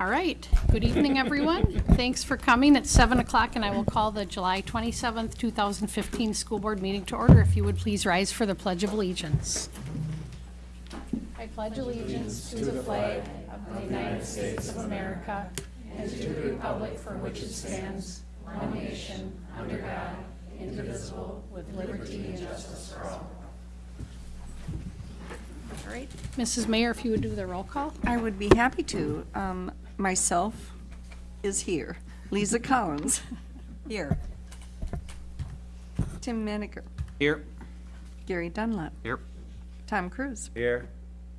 All right, good evening, everyone. Thanks for coming. It's 7 o'clock, and I will call the July 27th, 2015 School Board meeting to order. If you would please rise for the Pledge of Allegiance. I pledge allegiance to the flag of the United States of America and to the republic for which it stands, one nation, under God, indivisible, with liberty and justice for all. All right, Mrs. Mayor, if you would do the roll call? I would be happy to. Um, Myself is here. Lisa Collins, here. Tim Meniger, Here. Gary Dunlap, Here. Tom Cruise, Here.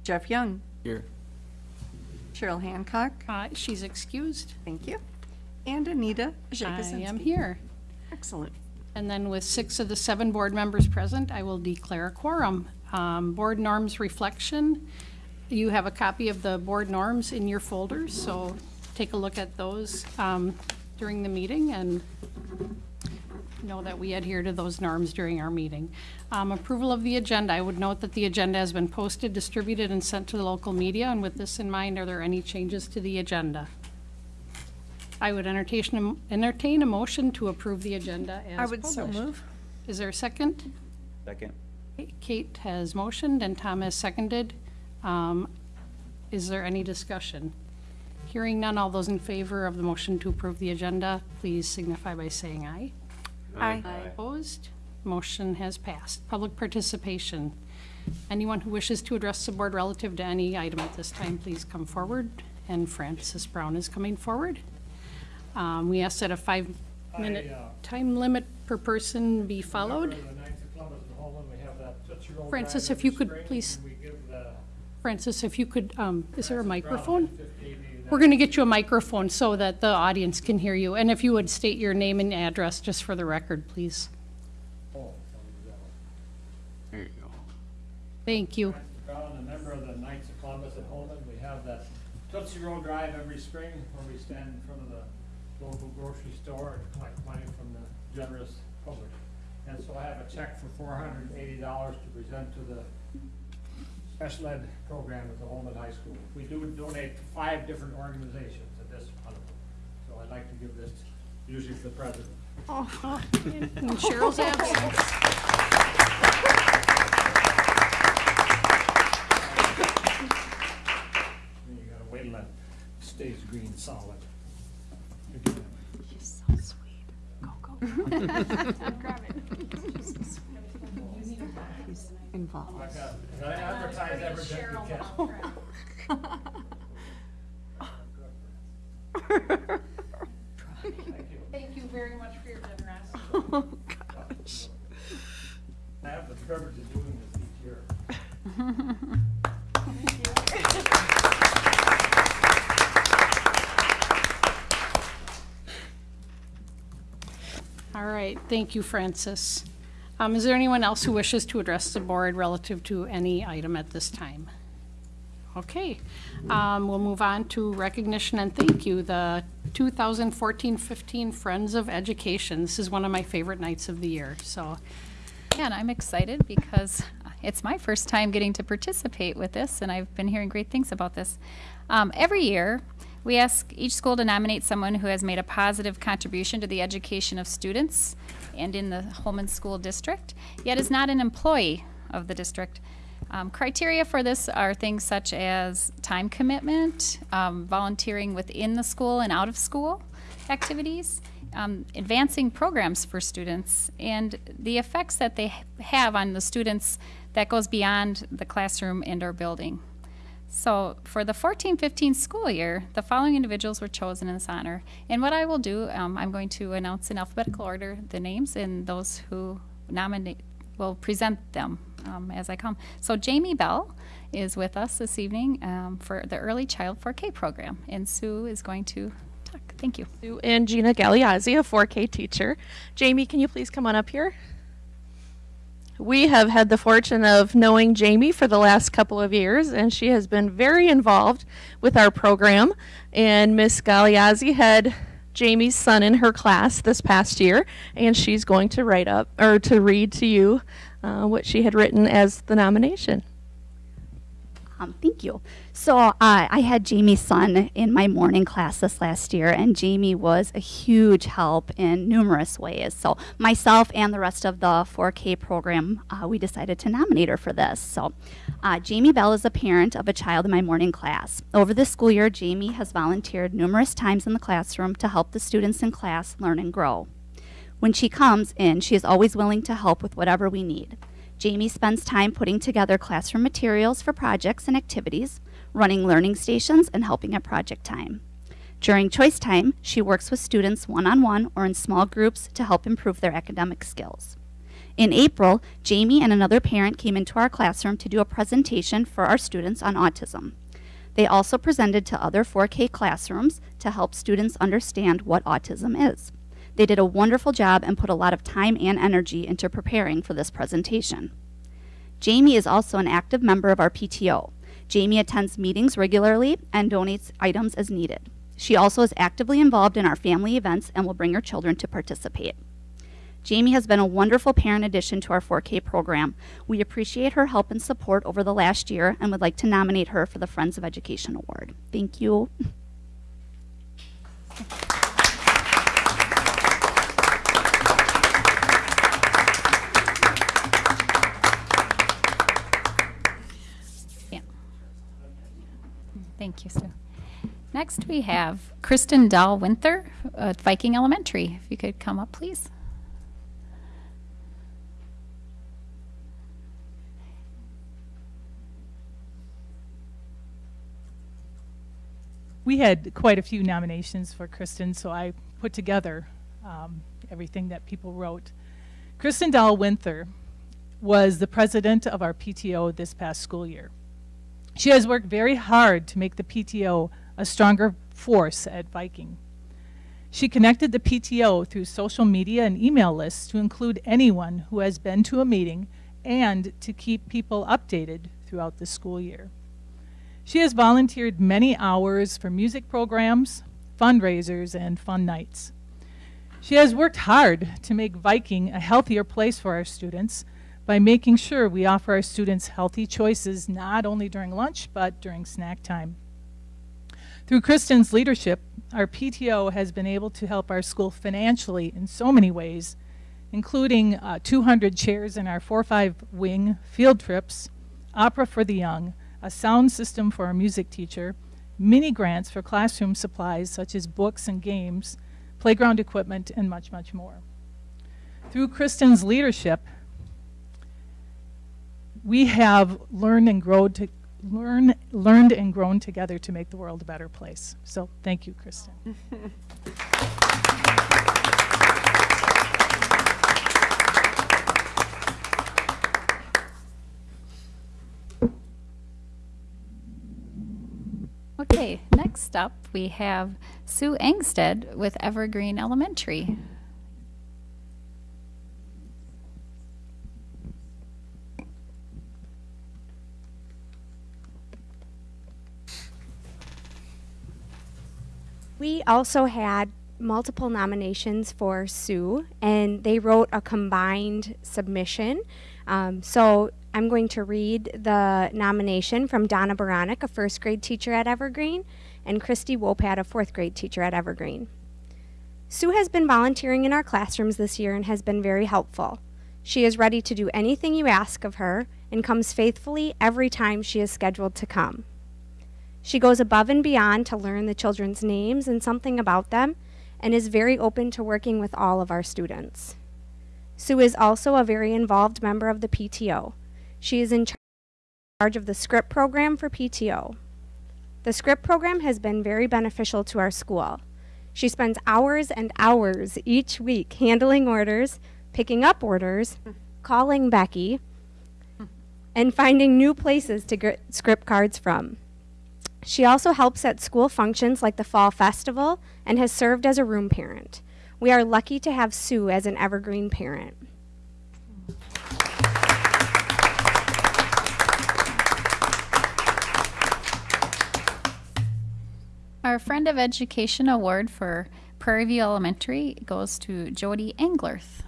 Jeff Young, Here. Cheryl Hancock, Uh, She's excused. thank you, and Anita I Jakuzinski. am here. Excellent. And then with six of the seven board members present, I will declare a quorum. Um, Board norms reflection, you have a copy of the board norms in your folders, so take a look at those um, during the meeting and know that we adhere to those norms during our meeting. Um, Approval of the agenda, I would note that the agenda has been posted, distributed, and sent to the local media, and with this in mind, are there any changes to the agenda? I would entertain, entertain a motion to approve the agenda as I would so move. Is there a second? Second. Kate has motioned and Tom has seconded. Um, Is there any discussion? Hearing none, all those in favor of the motion to approve the agenda, please signify by saying aye. Aye. Opposed? Motion has passed. Public participation. Anyone who wishes to address the board relative to any item at this time, please come forward. And Francis Brown is coming forward. Um, We ask that a five-minute I, uh, time limit per person be followed. Remember the Knights of Columbus and Holmen, we have that Tootsie Roll Francis, drive if you every could spring, please- and we give the Francis, if you could, um, is there a microphone? We're going to get you a microphone so that the audience can hear you. And if you would state your name and address just for the record, please. Oh, sorry, that one. There you go. Thank you. Francis Brown, a member of the Knights of Columbus and Holmen, we have that Tootsie Roll drive every spring where we stand in front of the local grocery store and collect money from the generous public. And so I have a check for four hundred and eighty dollars to present to the special ed program at the Holmen High School. We do donate to five different organizations at this one. So I'd like to give this usually to the president. Uh-huh. In Cheryl's absence. And you gotta wait till that stays green solid. Involved. I got, I advertise every bit we can. Thank you very much for your generosity. Oh, gosh. I have the privilege of doing this each year. All right, thank you, Francis. Um, Is there anyone else who wishes to address the board relative to any item at this time? Okay, um, we'll move on to recognition and thank you, the 2014-15 Friends of Education. This is one of my favorite nights of the year, so Yeah, and I'm excited because it's my first time getting to participate with this, and I've been hearing great things about this. Um, every year, we ask each school to nominate someone who has made a positive contribution to the education of students and in the Holmen School District, yet is not an employee of the district. Um, criteria for this are things such as time commitment, um, volunteering within the school and out of school activities, um, advancing programs for students, and the effects that they have on the students that goes beyond the classroom and our building. So for the 14-15 school year, the following individuals were chosen in this honor. And what I will do, um, I'm going to announce in alphabetical order the names and those who nominate will present them um, as I come. So Jamie Bell is with us this evening um, for the Early Child 4K program, and Sue is going to talk. Thank you. Sue and Gina Galeazzi, a 4K teacher. Jamie, can you please come on up here? We have had the fortune of knowing Jamie for the last couple of years, and she has been very involved with our program. And Miss Galeazzi had Jamie's son in her class this past year, and she's going to write up or to read to you uh, what she had written as the nomination. Um, thank you. So uh, I had Jamie's son in my morning class this last year, and Jamie was a huge help in numerous ways. So myself and the rest of the 4K program, uh, we decided to nominate her for this. So uh, Jamie Bell is a parent of a child in my morning class. Over this school year, Jamie has volunteered numerous times in the classroom to help the students in class learn and grow. When she comes in, she is always willing to help with whatever we need. Jamie spends time putting together classroom materials for projects and activities, running learning stations, and helping at project time. During choice time, she works with students one on one or in small groups to help improve their academic skills. In April, Jamie and another parent came into our classroom to do a presentation for our students on autism. They also presented to other 4K classrooms to help students understand what autism is. They did a wonderful job and put a lot of time and energy into preparing for this presentation. Jamie is also an active member of our PTO. Jamie attends meetings regularly and donates items as needed. She also is actively involved in our family events and will bring her children to participate. Jamie has been a wonderful parent addition to our 4K program. We appreciate her help and support over the last year and would like to nominate her for the Friends of Education Award. Thank you. Next, we have Kristen Dahl Winther at Viking Elementary. If you could come up, please. we had quite a few nominations for Kristen, so I put together um, everything that people wrote. Kristen Dahl Winther was the president of our PTO this past school year. She has worked very hard to make the PTO a stronger force at Viking. She connected the PTO through social media and email lists to include anyone who has been to a meeting and to keep people updated throughout the school year. She has volunteered many hours for music programs, fundraisers, and fun nights. She has worked hard to make Viking a healthier place for our students by making sure we offer our students healthy choices not only during lunch but during snack time. Through Kristen's leadership, our PTO has been able to help our school financially in so many ways, including uh, 200 chairs in our 4-5 wing field trips, opera for the young, a sound system for our music teacher, mini grants for classroom supplies such as books and games, playground equipment, and much, much more. Through Kristen's leadership, we have learned and grown to learn, learned and grown together to make the world a better place. So thank you, Kristen. Okay, next up we have Sue Angsted with Evergreen Elementary. We also had multiple nominations for Sue, and they wrote a combined submission. Um, so I'm going to read the nomination from Donna Baronic, a first grade teacher at Evergreen, and Christy Wopat, a fourth grade teacher at Evergreen. Sue has been volunteering in our classrooms this year and has been very helpful. She is ready to do anything you ask of her and comes faithfully every time she is scheduled to come. She goes above and beyond to learn the children's names and something about them and is very open to working with all of our students. Sue is also a very involved member of the PTO. She is in charge of the script program for PTO. The script program has been very beneficial to our school. She spends hours and hours each week handling orders, picking up orders, calling Becky, and finding new places to get script cards from. She also helps at school functions like the Fall Festival and has served as a room parent. We are lucky to have Sue as an evergreen parent. Our Friend of Education Award for Prairie View Elementary goes to Jody Englerth.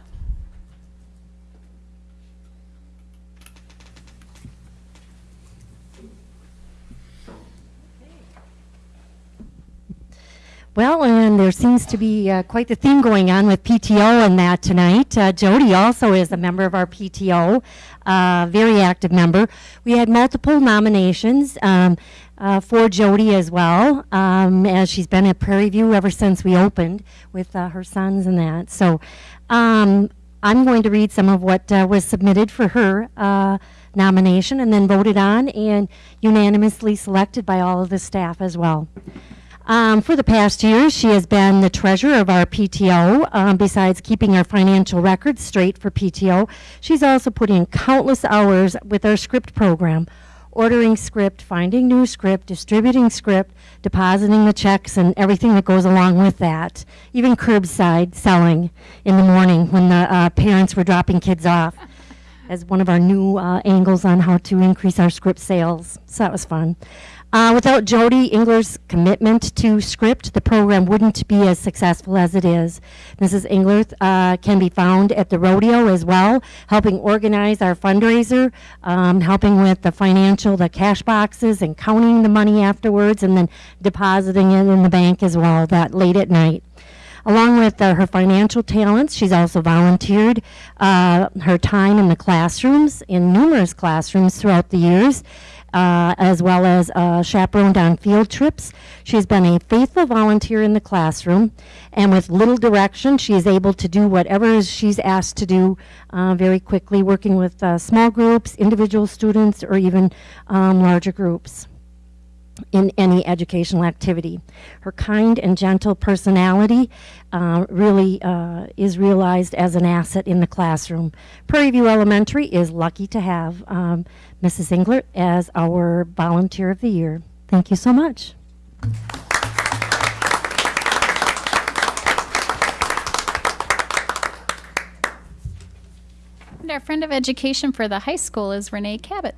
Well, and there seems to be uh, quite the theme going on with PTO and that tonight. Uh, Jody also is a member of our PTO, uh, very active member. We had multiple nominations um, uh, for Jody as well, um, as she's been at Prairie View ever since we opened with uh, her sons and that. So um, I'm going to read some of what uh, was submitted for her nomination and then voted on and unanimously selected by all of the staff as well. Um, for the past years, she has been the treasurer of our PTO. Um, besides keeping our financial records straight for PTO, she's also put in countless hours with our script program, ordering script, finding new script, distributing script, depositing the checks, and everything that goes along with that. Even curbside selling in the morning when the uh, parents were dropping kids off as one of our new uh, angles on how to increase our script sales. So that was fun. Uh, without Jody Engler's commitment to script, the program wouldn't be as successful as it is. Mrs. Engler uh, can be found at the rodeo as well, helping organize our fundraiser, um, helping with the financial, the cash boxes, and counting the money afterwards, and then depositing it in the bank as well that late at night. Along with uh, her financial talents, she's also volunteered uh, her time in the classrooms, in numerous classrooms throughout the years, uh, as well as uh, chaperoned on field trips. She's been a faithful volunteer in the classroom, and with little direction, she is able to do whatever she's asked to do uh, very quickly, working with uh, small groups, individual students, or even um, larger groups in any educational activity. Her kind and gentle personality uh, really uh, is realized as an asset in the classroom. Prairie View Elementary is lucky to have um, Mrs. Englert as our Volunteer of the Year. Thank you so much. And our friend of education for the high school is Renee Cabot.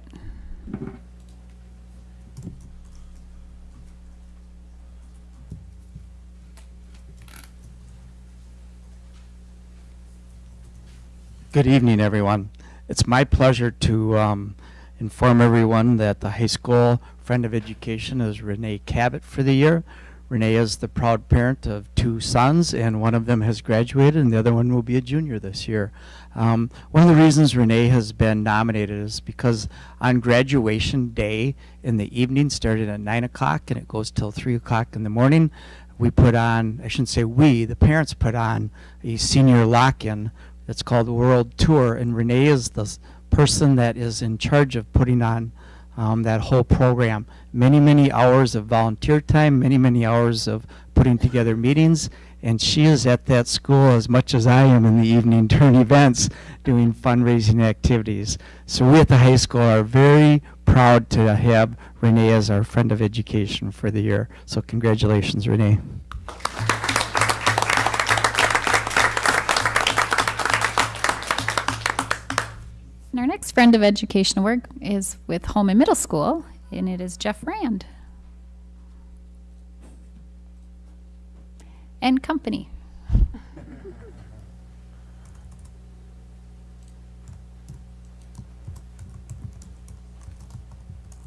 Good evening, everyone. It's my pleasure to um, inform everyone that the high school friend of education is Renee Cabot for the year. Renee is the proud parent of two sons, and one of them has graduated, and the other one will be a junior this year. Um, one of the reasons Renee has been nominated is because on graduation day in the evening, starting at 9 o'clock, and it goes till 3 o'clock in the morning, we put on, I shouldn't say we, the parents put on a senior lock-in it's called World Tour, and Renee is the person that is in charge of putting on um, that whole program. Many, many hours of volunteer time, many, many hours of putting together meetings, and she is at that school as much as I am in the evening during events, doing fundraising activities. So we at the high school are very proud to have Renee as our friend of education for the year. So congratulations, Renee. Next friend of education work is with Holmen Middle School, and it is Jeff Rand. And company.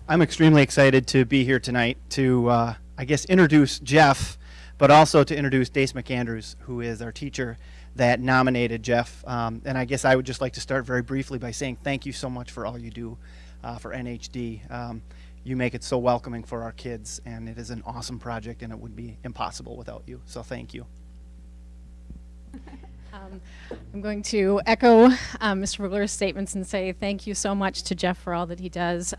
I'm extremely excited to be here tonight to, uh, I guess, introduce Jeff, but also to introduce Dace McAndrews, who is our teacher that nominated Jeff. Um, and I guess I would just like to start very briefly by saying thank you so much for all you do uh, for NHD. Um, you make it so welcoming for our kids, and it is an awesome project, and it would be impossible without you. So thank you. Um, I'm going to echo um, Mr. Vogler's statements and say thank you so much to Jeff for all that he does.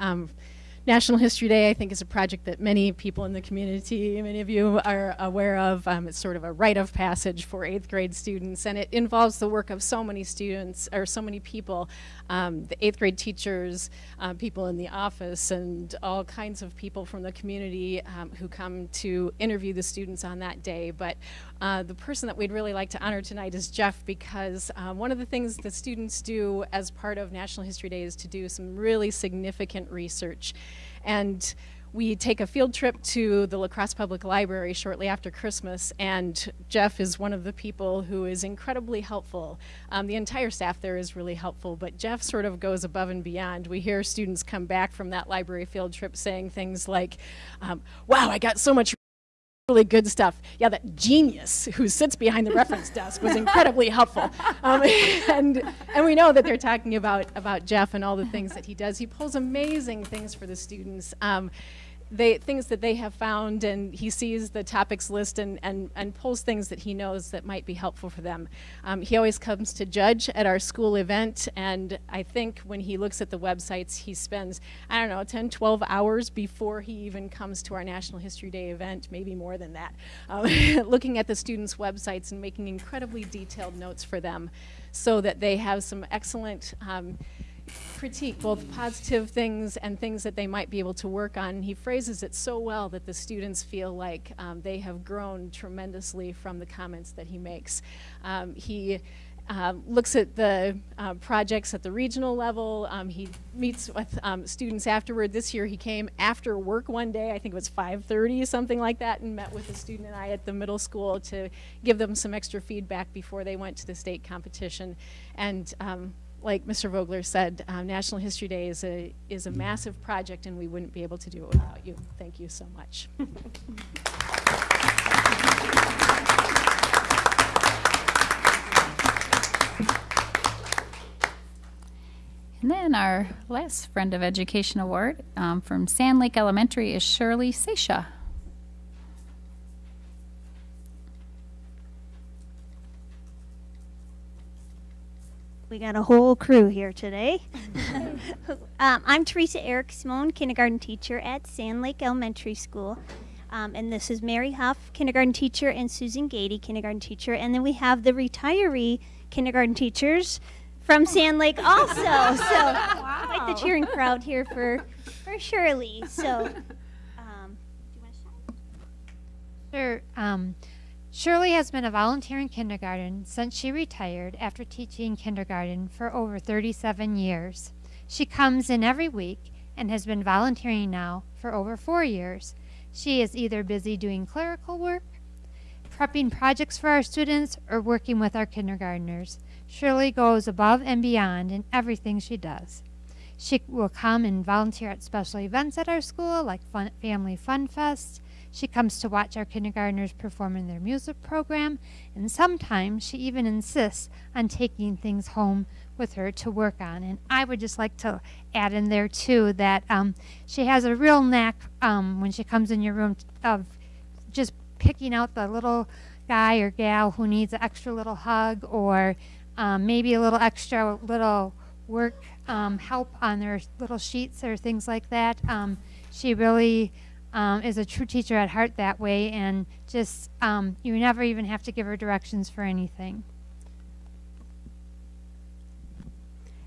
National History Day, I think, is a project that many people in the community, many of you are aware of. Um, it's sort of a rite of passage for eighth grade students, and it involves the work of so many students, or so many people, um, the eighth grade teachers, uh, people in the office, and all kinds of people from the community um, who come to interview the students on that day. But uh, the person that we'd really like to honor tonight is Jeff because um, one of the things that students do as part of National History Day is to do some really significant research. And we take a field trip to the La Crosse Public Library shortly after Christmas, and Jeff is one of the people who is incredibly helpful. Um, the entire staff there is really helpful, but Jeff sort of goes above and beyond. We hear students come back from that library field trip saying things like, um, Wow, I got so much really good stuff. Yeah, that genius who sits behind the reference desk was incredibly helpful. Um, and, and we know that they're talking about, about Jeff and all the things that he does. He pulls amazing things for the students. Um, they, things that they have found, and he sees the topics list and, and, and pulls things that he knows that might be helpful for them. Um, he always comes to judge at our school event, and I think when he looks at the websites, he spends, I don't know, 10, 12 hours before he even comes to our National History Day event, maybe more than that, um, looking at the students' websites and making incredibly detailed notes for them so that they have some excellent um, critique, both positive things and things that they might be able to work on. He phrases it so well that the students feel like um, they have grown tremendously from the comments that he makes. Um, he uh, looks at the uh, projects at the regional level. Um, he meets with um, students afterward. This year he came after work one day, I think it was 5.30, something like that, and met with a student and I at the middle school to give them some extra feedback before they went to the state competition. And um, like Mr. Vogler said, um, National History Day is a, is a massive project and we wouldn't be able to do it without you. Thank you so much. And then our last Friend of Education Award um, from Sand Lake Elementary is Shirley Seisha. We got a whole crew here today. um, I'm Teresa Eric Simone, kindergarten teacher at Sand Lake Elementary School. Um, and this is Mary Huff, kindergarten teacher, and Susan Gady, kindergarten teacher. And then we have the retiree kindergarten teachers from Sand Lake also. so quite the cheering crowd here for, for Shirley. So, um, do you want to start? Sure. Shirley has been a volunteer in kindergarten since she retired after teaching kindergarten for over 37 years. She comes in every week and has been volunteering now for over four years. She is either busy doing clerical work, prepping projects for our students, or working with our kindergartners. Shirley goes above and beyond in everything she does. She will come and volunteer at special events at our school, like fun, Family Fun Fest. She comes to watch our kindergartners perform in their music program, and sometimes she even insists on taking things home with her to work on. And I would just like to add in there too that um, she has a real knack um, when she comes in your room of just picking out the little guy or gal who needs an extra little hug or um, maybe a little extra little work um, help on their little sheets or things like that. Um, she really um, is a true teacher at heart that way, and just um, you never even have to give her directions for anything.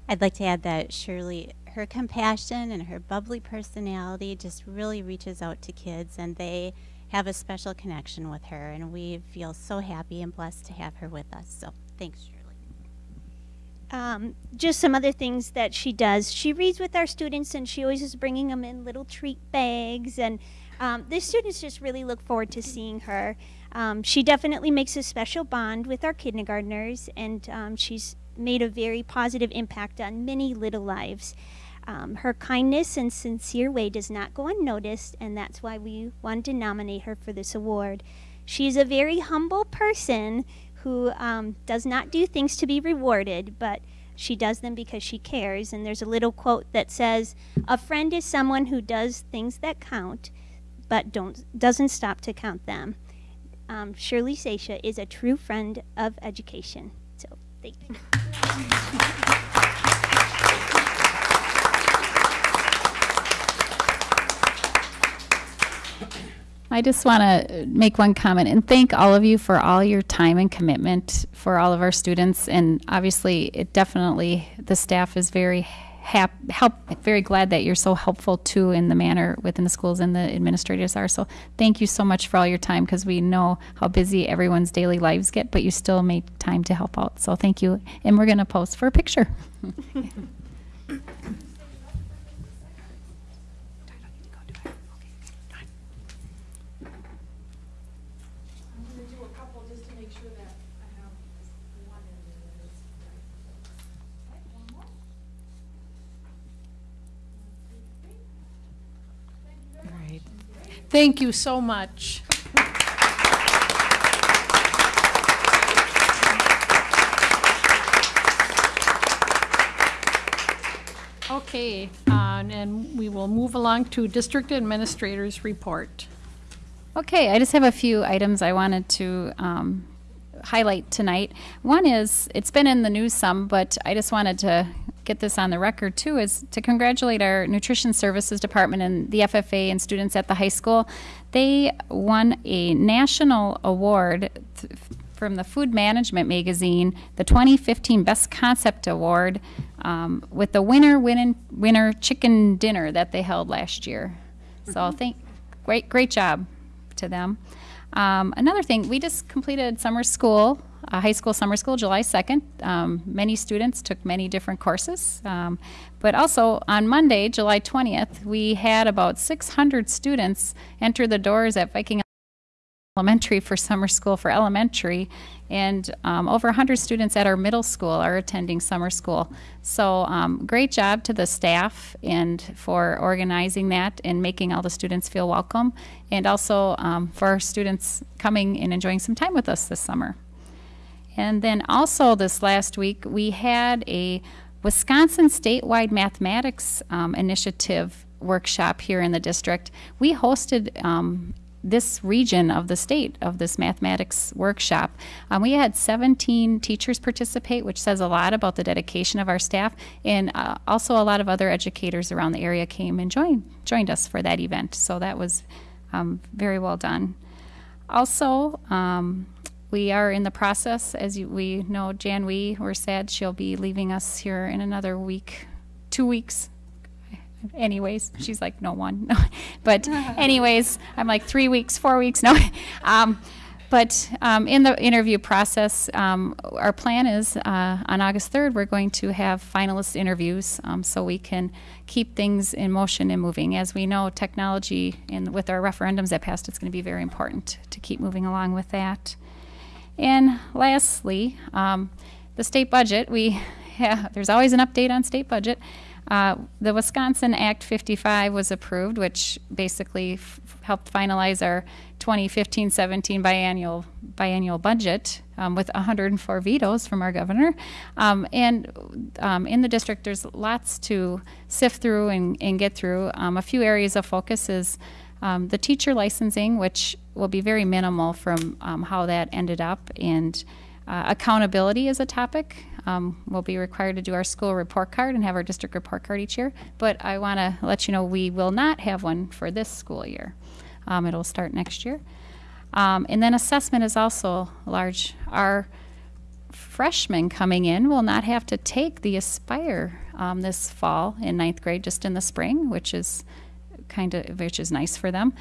I'd like to add that Shirley, her compassion and her bubbly personality just really reaches out to kids, and they have a special connection with her, and we feel so happy and blessed to have her with us. So thanks, Shirley. Um, just some other things that she does. She reads with our students, and she always is bringing them in little treat bags. And um, the students just really look forward to seeing her. Um, she definitely makes a special bond with our kindergartners, and um, she's made a very positive impact on many little lives. Um, her kindness and sincere way does not go unnoticed, and that's why we wanted to nominate her for this award. She's a very humble person who um, does not do things to be rewarded, but she does them because she cares. And there's a little quote that says, "A friend is someone who does things that count, but don't doesn't stop to count them." Um, Shirley Seisha is a true friend of education. So, thank you. I just want to make one comment and thank all of you for all your time and commitment for all of our students. And obviously, it definitely, the staff is very hap, help, very glad that you're so helpful too in the manner within the schools and the administrators are. So thank you so much for all your time because we know how busy everyone's daily lives get, but you still make time to help out. So thank you. And we're going to pose for a picture. Thank you so much. Okay, uh, and we will move along to District Administrator's Report. Okay, I just have a few items I wanted to um, highlight tonight. One is, it's been in the news some, but I just wanted to get this on the record too, is to congratulate our nutrition services department and the FFA and students at the high school. They won a national award th- from the Food Management magazine, the 2015 Best Concept Award, um, with the winner winning winner chicken dinner that they held last year. So thank, great great job to them. Um, another thing, we just completed summer school, uh, high school summer school, July 2nd. Um, many students took many different courses. Um, but also on Monday, July 20th, we had about 600 students enter the doors at Viking Elementary for summer school for elementary, and um, over 100 students at our middle school are attending summer school. So, um, great job to the staff and for organizing that and making all the students feel welcome, and also um, for our students coming and enjoying some time with us this summer. And then also this last week, we had a Wisconsin statewide mathematics um, initiative workshop here in the district. We hosted um, this region of the state of this mathematics workshop. Um, we had 17 teachers participate, which says a lot about the dedication of our staff, and uh, also a lot of other educators around the area came and joined joined us for that event. So that was um, very well done. Also, um, we are in the process, as you, we know, Jan Wee, we're sad she'll be leaving us here in another week, two weeks. Anyways, she's like, no one. but, anyways, I'm like, three weeks, four weeks, no. um, but um, in the interview process, um, our plan is uh, on August 3rd, we're going to have finalist interviews um, so we can keep things in motion and moving. As we know, technology and with our referendums that passed, it's going to be very important to keep moving along with that. And lastly, um, the state budget. We yeah, there's always an update on state budget. Uh, the Wisconsin Act 55 was approved, which basically helped finalize our 2015-17 biannual biannual budget um, with 104 vetoes from our governor. Um, and um, in the district, there's lots to sift through and, and get through. Um, a few areas of focus is um, the teacher licensing, which will be very minimal from um, how that ended up, and uh, accountability is a topic. Um, we'll be required to do our school report card and have our district report card each year, but I want to let you know we will not have one for this school year. Um, it'll start next year. Um, and then assessment is also large. Our freshmen coming in will not have to take the Aspire um, this fall in ninth grade, just in the spring, which is kind of which is nice for them.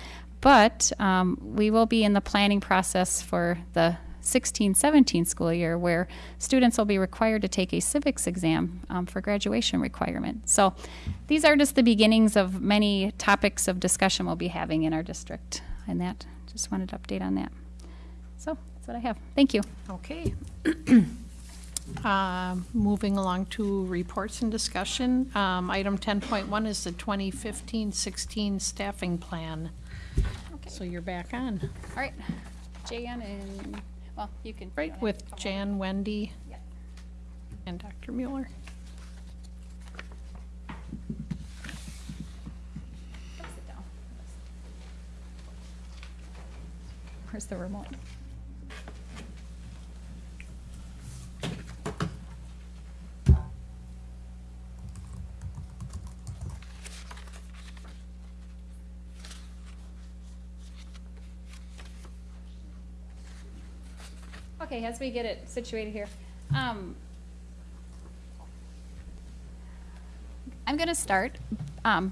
But um, we will be in the planning process for the 16-17 school year, where students will be required to take a civics exam um, for graduation requirement. So these are just the beginnings of many topics of discussion we'll be having in our district, and that just wanted to update on that. So that's what I have. Thank you. Okay. Uh, Moving along to reports and discussion. Um, Item 10.1 is the 2015-16 staffing plan. So you're back on. All right, Jan and well, you can Right, with Jan, Wendy, and Dr. Mueller. Where's the remote? Okay, as we get it situated here, um, I'm going to start. Um,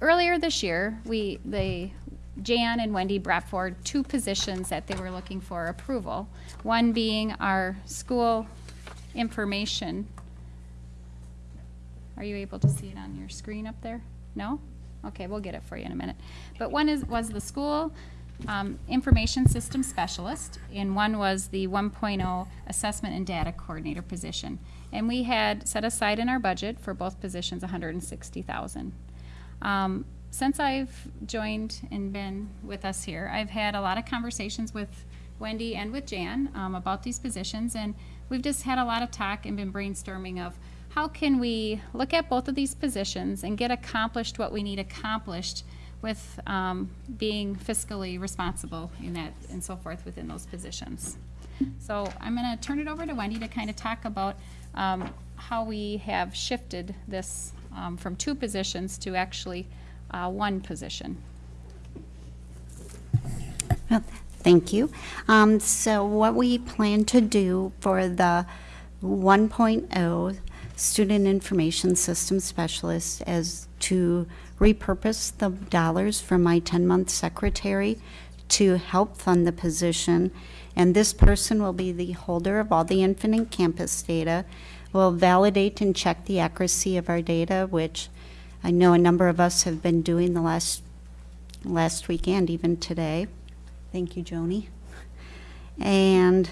earlier this year, we they Jan and Wendy brought forward two positions that they were looking for approval. One being our school information. Are you able to see it on your screen up there? No? Okay, we'll get it for you in a minute. But one is was the school um, information system specialist, and one was the 1.0 assessment and data coordinator position. And we had set aside in our budget for both positions 160,000. Um, since I've joined and been with us here, I've had a lot of conversations with Wendy and with Jan um, about these positions, and we've just had a lot of talk and been brainstorming of how can we look at both of these positions and get accomplished what we need accomplished with um, being fiscally responsible in that and so forth within those positions. So I'm going to turn it over to Wendy to kind of talk about um, how we have shifted this um, from two positions to actually uh, one position. Well, Thank you. Um, so what we plan to do for the 1.0 Student Information System Specialist is to repurpose the dollars from my 10-month secretary to help fund the position. And this person will be the holder of all the Infinite Campus data, will validate and check the accuracy of our data, which I know a number of us have been doing the last, last weekend, even today. Thank you, Joni. And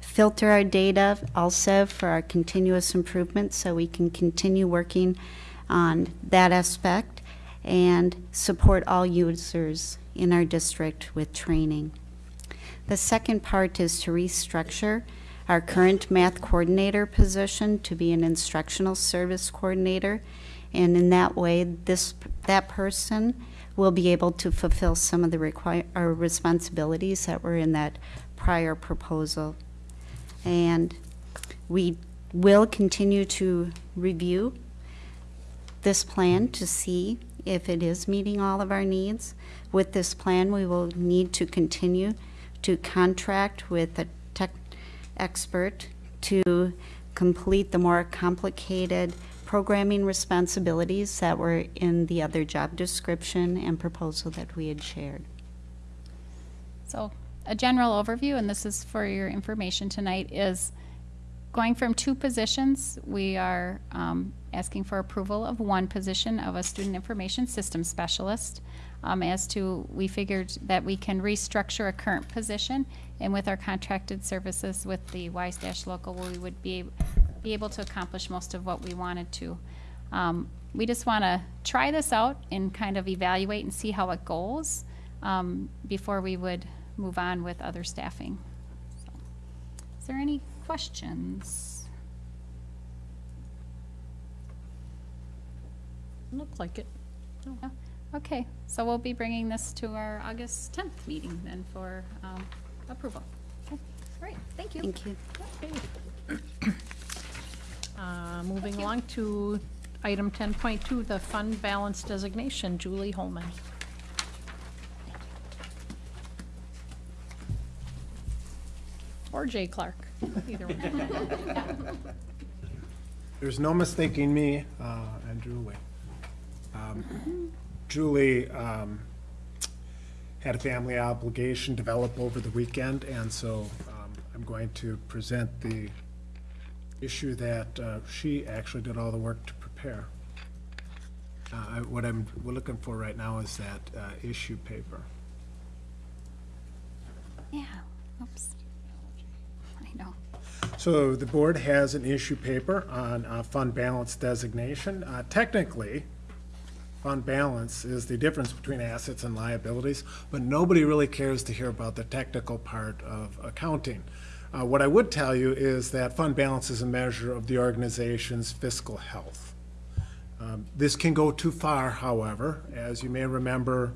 filter our data also for our continuous improvement so we can continue working on that aspect and support all users in our district with training. The second part is to restructure our current math coordinator position to be an instructional service coordinator. And in that way, this, that person will be able to fulfill some of the require, or responsibilities that were in that prior proposal. And we will continue to review this plan to see if it is meeting all of our needs. With this plan, we will need to continue to contract with a tech expert to complete the more complicated programming responsibilities that were in the other job description and proposal that we had shared. So a general overview, and this is for your information tonight, is going from two positions, we are um, asking for approval of one position of a student information system specialist. Um, as to, we figured that we can restructure a current position, and with our contracted services with the WISEdash Local, we would be, be able to accomplish most of what we wanted to. Um, we just want to try this out and kind of evaluate and see how it goes um, before we would move on with other staffing. So, Is there any questions? Look like it. No? Okay, so we'll be bringing this to our August 10th meeting then for um, approval. Okay, Great, thank you. Thank you. Uh, Moving along to item 10.2, the fund balance designation. Julie Holman. Or Jay Clark, either one. There's no mistaking me uh, and Julie. Um, Julie um, had a family obligation develop over the weekend, and so um, I'm going to present the issue that uh, she actually did all the work to prepare. Uh, I- What I'm, we're looking for right now is that uh, issue paper. Yeah, oops. I know. So the board has an issue paper on uh, fund balance designation. Uh, Technically, fund balance is the difference between assets and liabilities, but nobody really cares to hear about the technical part of accounting. Uh, What I would tell you is that fund balance is a measure of the organization's fiscal health. Um, This can go too far, however. As you may remember,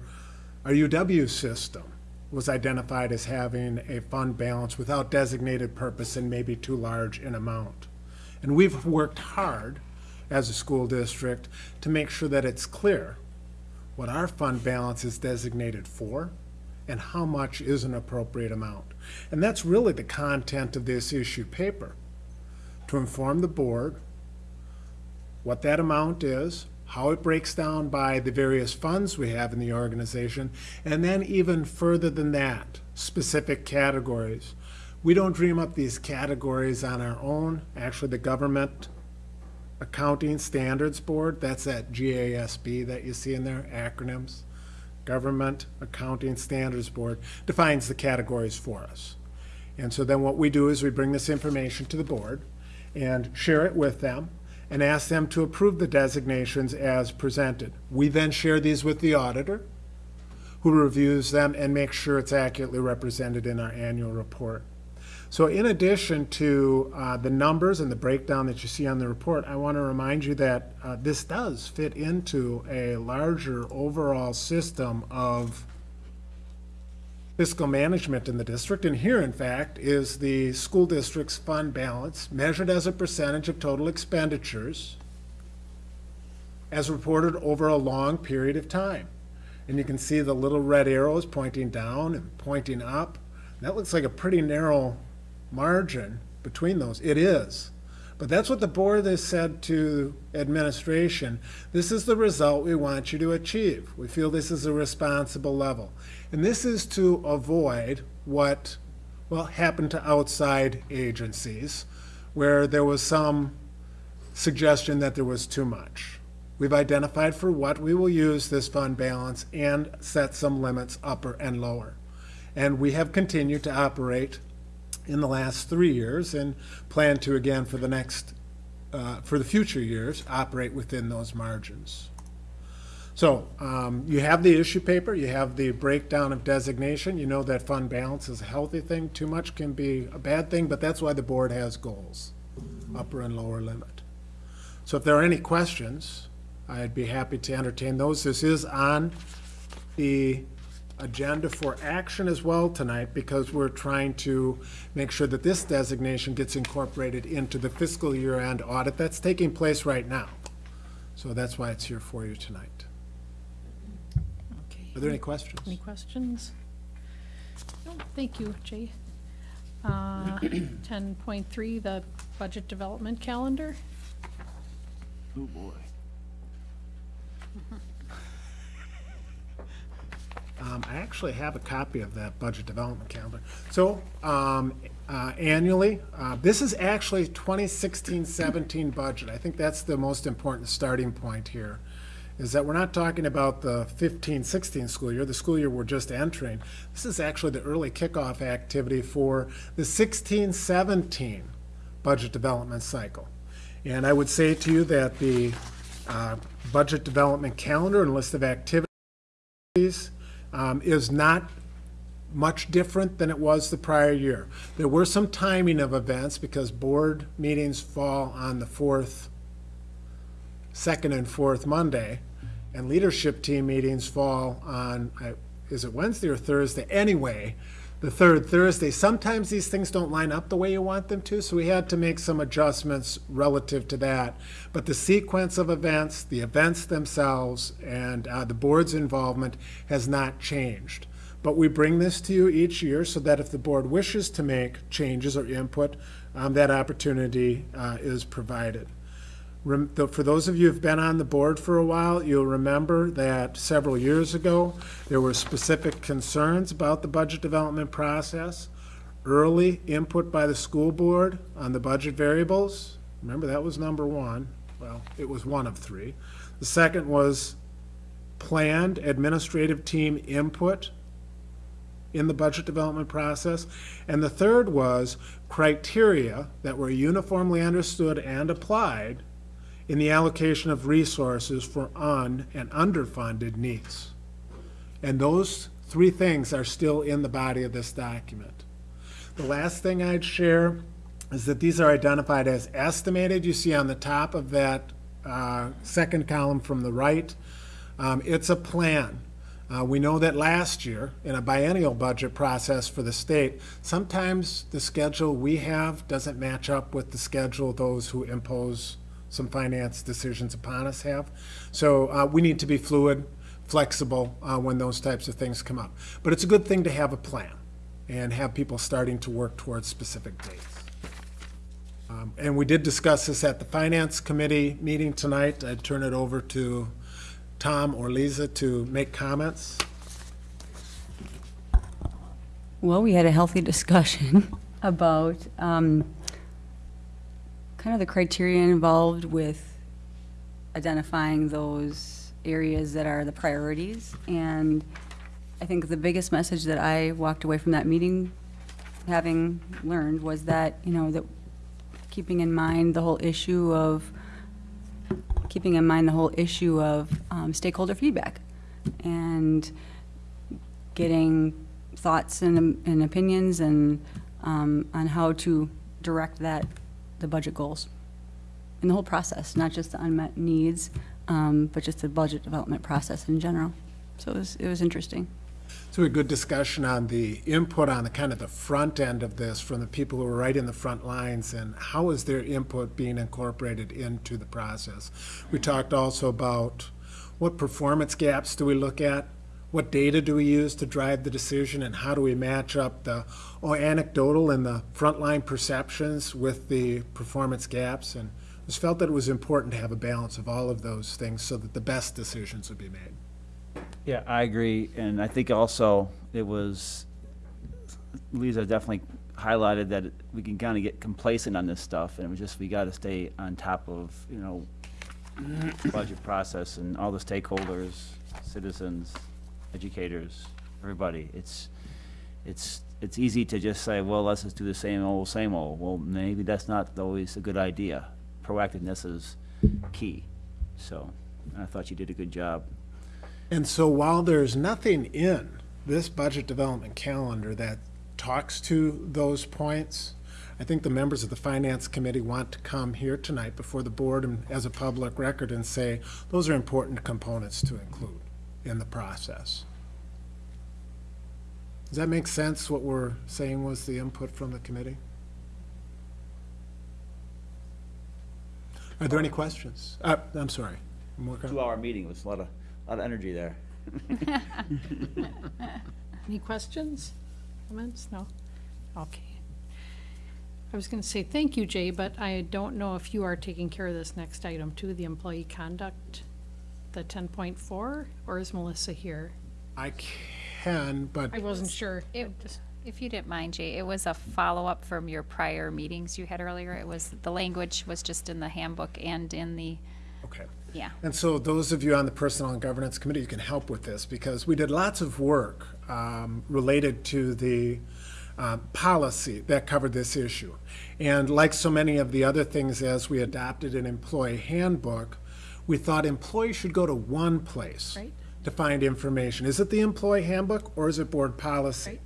our UW system was identified as having a fund balance without designated purpose and maybe too large in amount. And we've worked hard as a school district to make sure that it's clear what our fund balance is designated for and how much is an appropriate amount. And that's really the content of this issue paper, to inform the board what that amount is, how it breaks down by the various funds we have in the organization, and then even further than that, specific categories. We don't dream up these categories on our own. Actually, the Government Accounting Standards Board, that's that GASB that you see in there, acronyms. Government Accounting Standards Board defines the categories for us. And so then what we do is we bring this information to the board and share it with them and ask them to approve the designations as presented. We then share these with the auditor, who reviews them and makes sure it's accurately represented in our annual report. So in addition to uh, the numbers and the breakdown that you see on the report, I want to remind you that uh, this does fit into a larger overall system of fiscal management in the district. And here, in fact, is the school district's fund balance measured as a percentage of total expenditures as reported over a long period of time. And you can see the little red arrows pointing down and pointing up. That looks like a pretty narrow margin between those. It is. But that's what the board has said to administration. This is the result we want you to achieve. We feel this is a responsible level. And this is to avoid what, well, happened to outside agencies, where there was some suggestion that there was too much. We've identified for what we will use this fund balance and set some limits upper and lower. And we have continued to operate in the last three years and plan to again for the next, uh, for the future years, operate within those margins. So um, you have the issue paper, you have the breakdown of designation. You know that fund balance is a healthy thing. Too much can be a bad thing, but that's why the board has goals, upper and lower limit. So if there are any questions, I'd be happy to entertain those. This is on the agenda for action as well tonight because we're trying to make sure that this designation gets incorporated into the fiscal year-end audit that's taking place right now. So that's why it's here for you tonight. Are there any questions? Any questions? No, thank you, Jay. Uh, Ten point three, the budget development calendar. Oh, boy. Um, I actually have a copy of that budget development calendar. So, um, uh, annually, uh, this is actually 2016-17 budget. I think that's the most important starting point here, is that we're not talking about the 15-16 school year, the school year we're just entering. This is actually the early kickoff activity for the 16-17 budget development cycle. And I would say to you that the uh, budget development calendar and list of activities um, is not much different than it was the prior year. There were some timing of events because board meetings fall on the fourth, second and fourth Monday, and leadership team meetings fall on, I- is it Wednesday or Thursday? Anyway, the third Thursday. Sometimes these things don't line up the way you want them to, so we had to make some adjustments relative to that. But the sequence of events, the events themselves, and uh, the board's involvement has not changed. But we bring this to you each year so that if the board wishes to make changes or input, um, that opportunity uh, is provided. For those of you who've been on the board for a while, you'll remember that several years ago, there were specific concerns about the budget development process. Early input by the school board on the budget variables. Remember, that was number one. Well, it was one of three. The second was planned administrative team input in the budget development process. And the third was criteria that were uniformly understood and applied in the allocation of resources for un- and underfunded needs. And those three things are still in the body of this document. The last thing I'd share is that these are identified as estimated. You see on the top of that uh, second column from the right, um, it's a plan. Uh, we know that last year, in a biennial budget process for the state, sometimes the schedule we have doesn't match up with the schedule those who impose some finance decisions upon us have. So uh, we need to be fluid, flexible uh, when those types of things come up. But it's a good thing to have a plan and have people starting to work towards specific dates. Um, And we did discuss this at the Finance Committee meeting tonight. I'd turn it over to Tom or Lisa to make comments. Well, we had a healthy discussion about um, kind of the criteria involved with identifying those areas that are the priorities. And I think the biggest message that I walked away from that meeting having learned was that, you know, that keeping in mind the whole issue of keeping in mind the whole issue of um, stakeholder feedback and getting thoughts and, and opinions and um, on how to direct that, the budget goals. In the whole process, not just the unmet needs, um, but just the budget development process in general. So it was, it was interesting. So a good discussion on the input on the kind of the front end of this from the people who are right in the front lines and how is their input being incorporated into the process. We talked also about what performance gaps do we look at? What data do we use to drive the decision and how do we match up the oh, anecdotal and the frontline perceptions with the performance gaps? And it was felt that it was important to have a balance of all of those things so that the best decisions would be made. Yeah, I agree, and I think also it was, Lisa definitely highlighted that we can kind of get complacent on this stuff, and it was just, we gotta stay on top of, you know, budget process and all the stakeholders, citizens, educators, everybody. It's, it's, it's easy to just say, well, let's just do the same old, same old. Well, maybe that's not always a good idea. Proactiveness is key, so, I thought you did a good job. And so while there's nothing in this budget development calendar that talks to those points, I think the members of the Finance Committee want to come here tonight before the board and as a public record and say, those are important components to include in the process. Does that make sense, what we're saying was the input from the committee? Are there any questions? Uh, I'm sorry. Two-hour meeting was a lot of, lot of energy there. Any questions, comments? No? Okay. I was going to say thank you, Jay, but I don't know if you are taking care of this next item too, the employee conduct, the 10.4, or is Melissa here? I can, but I wasn't sure. It, if you didn't mind, Jay, it was a follow-up from your prior meetings you had earlier. It was, the language was just in the handbook and in the, Okay. yeah. And so those of you on the Personnel and Governance Committee, you can help with this because we did lots of work um, related to the uh, policy that covered this issue. And like so many of the other things as we adopted an employee handbook, we thought employees should go to one place Right. to find information. Is it the employee handbook or is it board policy?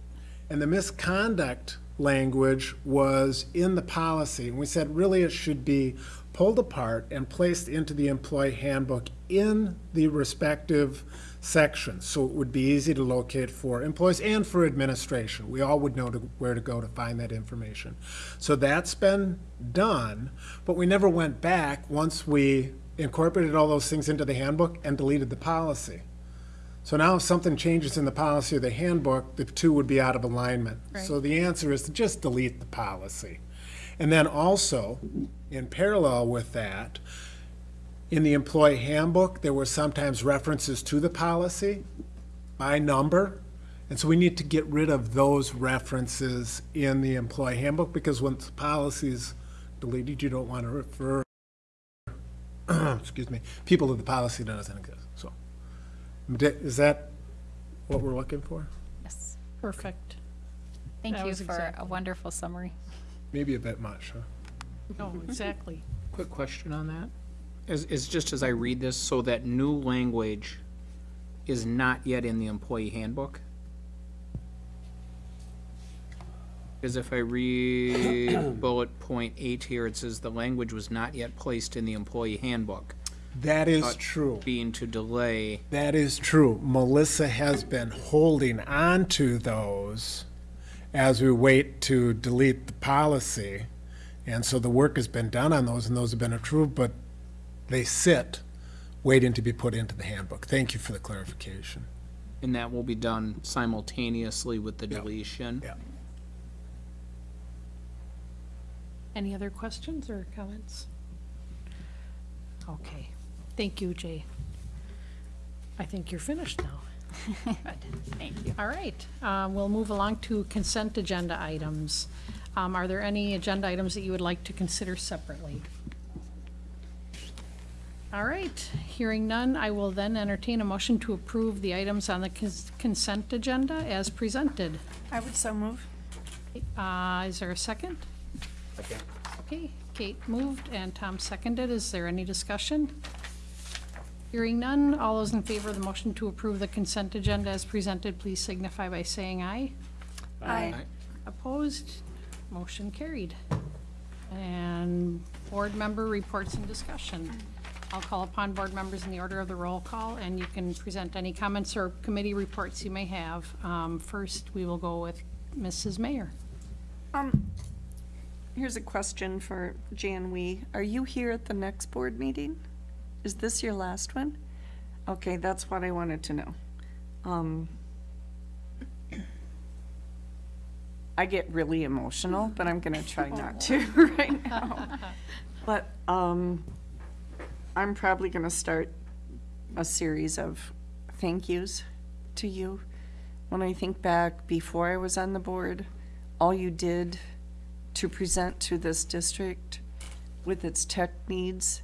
And the misconduct language was in the policy. And we said really it should be pulled apart and placed into the employee handbook in the respective sections. So it would be easy to locate for employees and for administration. We all would know to, where to go to find that information. So that's been done, but we never went back once we incorporated all those things into the handbook and deleted the policy. So now if something changes in the policy or the handbook, the two would be out of alignment. So the answer is to just delete the policy. And then also, in parallel with that, in the employee handbook, there were sometimes references to the policy by number. And so we need to get rid of those references in the employee handbook because once the policy is deleted, you don't want to refer, excuse me, people to the policy that doesn't exist. So, is that what we're looking for? Yes. Perfect. Thank That you was for a exactly- wonderful summary. Maybe a bit much, huh? No, exactly. Quick question on that. Is, is just as I read this, so that new language is not yet in the employee handbook? Because if I read bullet point eight here, it says the language was not yet placed in the employee handbook. That is true. Being to delay, That is true. Melissa has been holding on to those as we wait to delete the policy. And so the work has been done on those and those have been approved, but they sit waiting to be put into the handbook. Thank you for the clarification. and that will be done simultaneously with the deletion. Yeah. Any other questions or comments? Okay, thank you, Jay. I think you're finished now. Good. Thank you. All right, um, we'll move along to consent agenda items. Um, Are there any agenda items that you would like to consider separately? All right, hearing none, I will then entertain a motion to approve the items on the cons- consent agenda as presented. I would so move. Uh, Is there a second? Second. Okay, Kate moved and Tom seconded. Is there any discussion? Hearing none, all those in favor of the motion to approve the consent agenda as presented, please signify by saying aye. Aye. Opposed? Motion carried. And board member reports and discussion. I'll call upon board members in the order of the roll call, and you can present any comments or committee reports you may have. Um, First, we will go with Mrs. Mayor. Um, here's a question for Jan Wee. Are you here at the next board meeting? Is this your last one? Okay, that's what I wanted to know. Um, I get really emotional, but I'm gonna try not to right now. But, um, I'm probably gonna start a series of thank yous to you. When I think back before I was on the board, all you did to present to this district with its tech needs,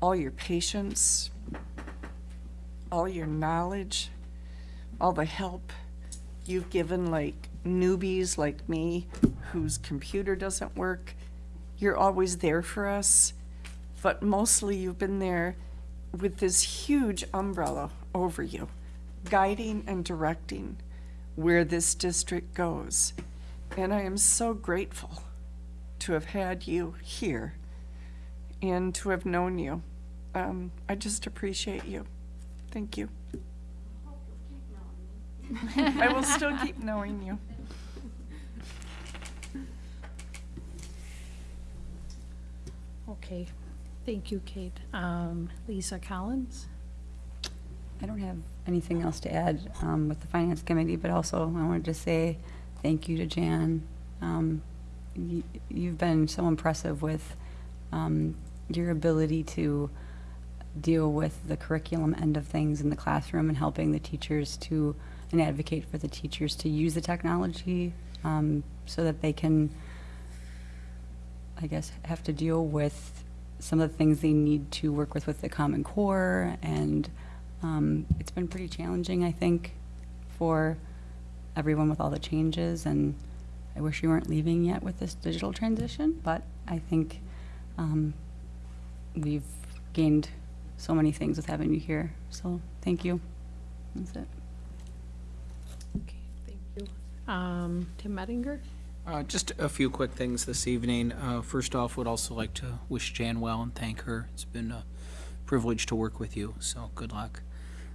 all your patience, all your knowledge, all the help you've given like newbies like me whose computer doesn't work. You're always there for us, but mostly you've been there with this huge umbrella over you, guiding and directing where this district goes. And I am so grateful to have had you here and to have known you. Um, I just appreciate you. Thank you. I will still keep knowing you. Okay, thank you, Kate. Um, Lisa Collins? I don't have anything else to add um, with the Finance Committee, but also I wanted to say thank you to Jan. Um, You've been so impressive with um, your ability to deal with the curriculum end of things in the classroom and helping the teachers to, and advocate for the teachers to use the technology um, so that they can, I guess, have to deal with some of the things they need to work with with the Common Core. And um, it's been pretty challenging, I think, for everyone with all the changes, and I wish you weren't leaving yet with this digital transition, but I think um, we've gained so many things with having you here, so thank you. That's it. Okay, thank you. Um, Tim Mettinger? Uh, Just a few quick things this evening. Uh, First off, would also like to wish Jan well and thank her. It's been a privilege to work with you, so good luck.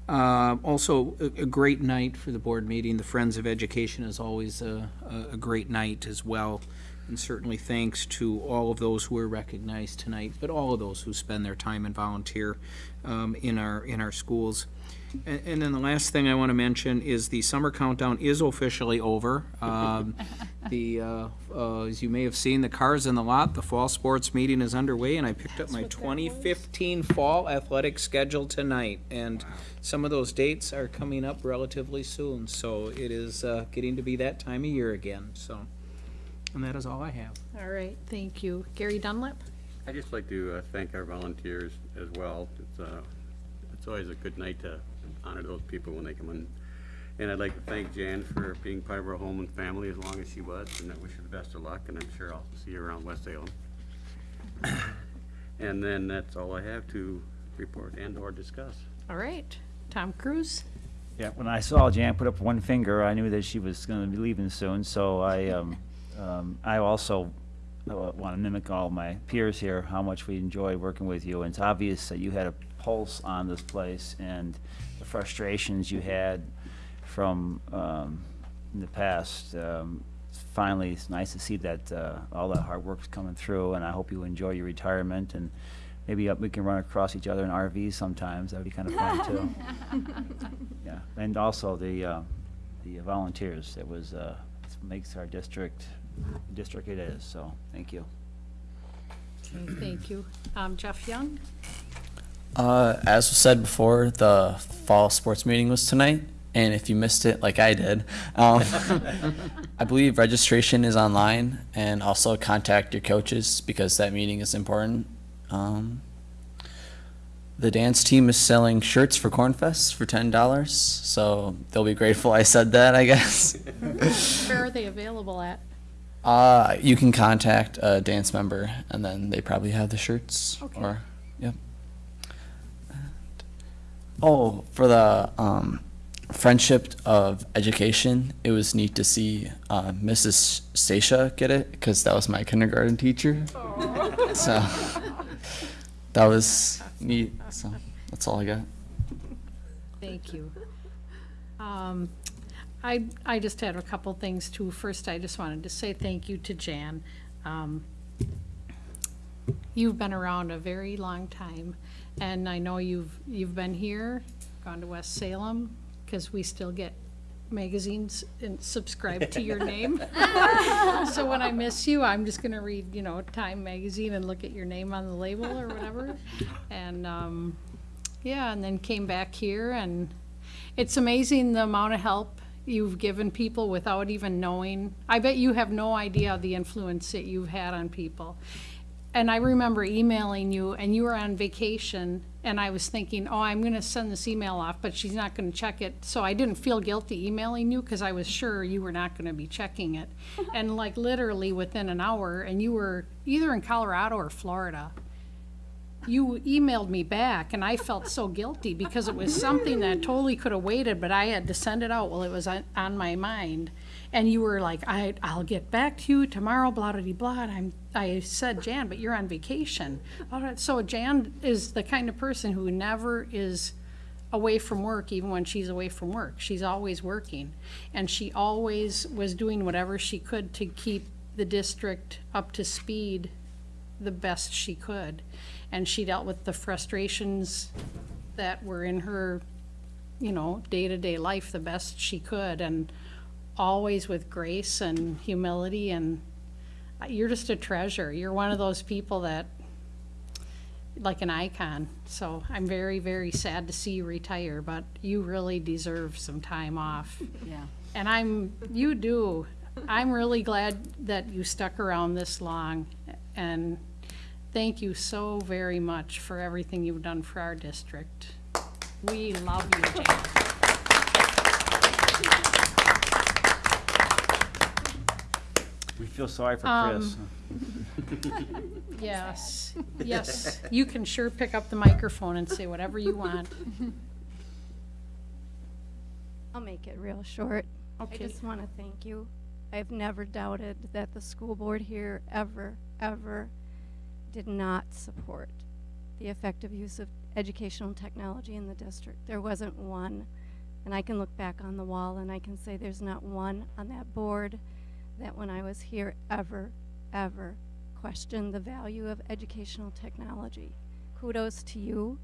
Uh, Also, a a great night for the board meeting. The Friends of Education is always a a- great night as well. And certainly thanks to all of those who were recognized tonight, but all of those who spend their time and volunteer um, in our, in our schools. And, and then the last thing I want to mention is the summer countdown is officially over. Um, The, uh, uh, as you may have seen, the cars in the lot, the fall sports meeting is underway, and I picked up my 2015 fall athletic schedule tonight. And some of those dates are coming up relatively soon, so it is uh, getting to be that time of year again, so. And that is all I have. All right, thank you. Gary Dunlap? I'd just like to uh, thank our volunteers as well. It's, uh, it's always a good night to honor those people when they come in. And I'd like to thank Jan for being part of our home and family as long as she was, and I wish her the best of luck, and I'm sure I'll see you around West Salem. And then that's all I have to report and/or discuss. All right, Tom Cruise? Yeah, when I saw Jan put up one finger, I knew that she was going to be leaving soon, so I, um, um, I also want to mimic all my peers here, how much we enjoy working with you. And it's obvious that you had a pulse on this place and the frustrations you had from, um, in the past. Um, finally, it's nice to see that, uh, all that hard work's coming through, and I hope you enjoy your retirement, and maybe uh, we can run across each other in RVs sometimes, that'd be kind of fun, too. Yeah, and also the, uh, the volunteers, it was, uh, it makes our district, district it is, so, thank you. Okay, thank you. Um, Jeff Young? Uh, as was said before, the fall sports meeting was tonight, and if you missed it, like I did, um, I believe registration is online, and also contact your coaches because that meeting is important. Um, the dance team is selling shirts for Cornfest for ten dollars, so they'll be grateful I said that, I guess. Where are they available at? Uh, you can contact a dance member, and then they probably have the shirts. Okay. Or, yep. Oh, for the um, friendship of education, it was neat to see uh, Mrs. Stacia get it because that was my kindergarten teacher. So that was neat. So that's all I got. Thank you. Um, I, I just had a couple things too. First, I just wanted to say thank you to Jan. Um, You've been around a very long time, and I know you've, you've been here, gone to West Salem, because we still get magazines and subscribe to your name. So when I miss you, I'm just gonna read, you know, Time Magazine and look at your name on the label or whatever. And, um, yeah, and then came back here, and it's amazing the amount of help you've given people without even knowing. I bet you have no idea the influence that you've had on people. And I remember emailing you, and you were on vacation, and I was thinking, oh, I'm gonna send this email off, but she's not gonna check it. So I didn't feel guilty emailing you, because I was sure you were not gonna be checking it. And like literally within an hour, and you were either in Colorado or Florida, you emailed me back, and I felt so guilty, because it was something that totally could have waited, but I had to send it out while it was on, on my mind. And you were like, I, I'll get back to you tomorrow, blah, blah, blah, and I'm, I said, Jan, but you're on vacation. All right, So Jan is the kind of person who never is away from work, even when she's away from work. She's always working. And she always was doing whatever she could to keep the district up to speed the best she could. And she dealt with the frustrations that were in her, you know, day-to-day life the best she could, and always with grace and humility, and you're just a treasure. You're one of those people that, like an icon. So I'm very, very sad to see you retire, but you really deserve some time off. Yeah. And I'm, you do. I'm really glad that you stuck around this long, and thank you so very much for everything you've done for our district. We love you, Jan. We feel sorry for um, Chris. Yes, yes, you can sure pick up the microphone and say whatever you want. I'll make it real short. Okay. I just want to thank you. I've never doubted that the school board here ever, ever did not support the effective use of educational technology in the district. There wasn't one. And I can look back on the wall and I can say there's not one on that board that when I was here ever, ever questioned the value of educational technology. Kudos to you.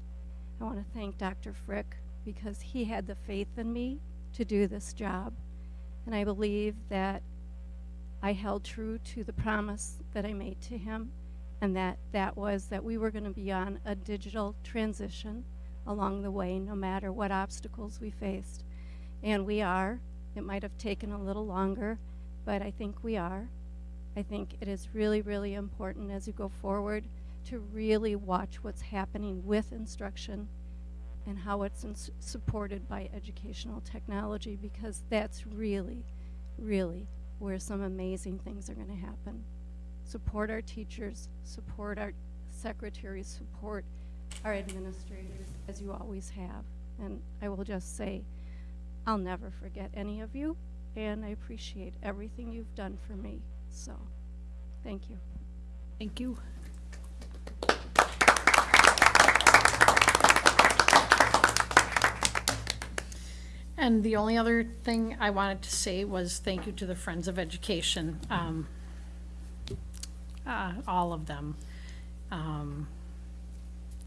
I want to thank Dr. Frick because he had the faith in me to do this job. And I believe that I held true to the promise that I made to him, and that that was that we were going to be on a digital transition along the way, no matter what obstacles we faced. And we are. It might have taken a little longer, but I think we are. I think it is really, really important as you go forward to really watch what's happening with instruction and how it's supported by educational technology because that's really, really where some amazing things are going to happen. Support our teachers, support our secretaries, support our administrators, as you always have. And I will just say, I'll never forget any of you, and I appreciate everything you've done for me. So, thank you. Thank you. And the only other thing I wanted to say was thank you to the Friends of Education, um, uh, all of them. Um,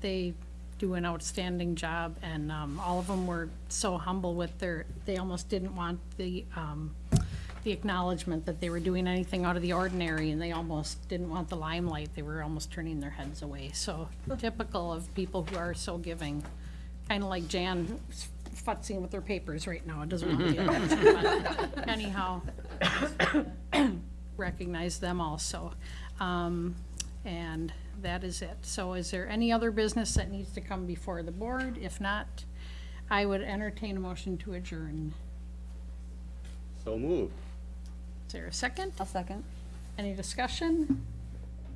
They do an outstanding job, and um, all of them were so humble with their, they almost didn't want the, um, the acknowledgement that they were doing anything out of the ordinary, and they almost didn't want the limelight. They were almost turning their heads away. So typical of people who are so giving, kind of like Jan futzing with her papers right now. It doesn't want to be attention, but anyhow, recognize them also. Um, And that is it. So is there any other business that needs to come before the board? If not, I would entertain a motion to adjourn. So moved. Is there a second? I'll second. Any discussion?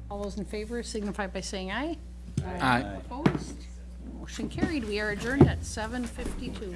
All those in favor signify by saying aye. Aye. Opposed? Motion carried. We are adjourned at seven fifty-two.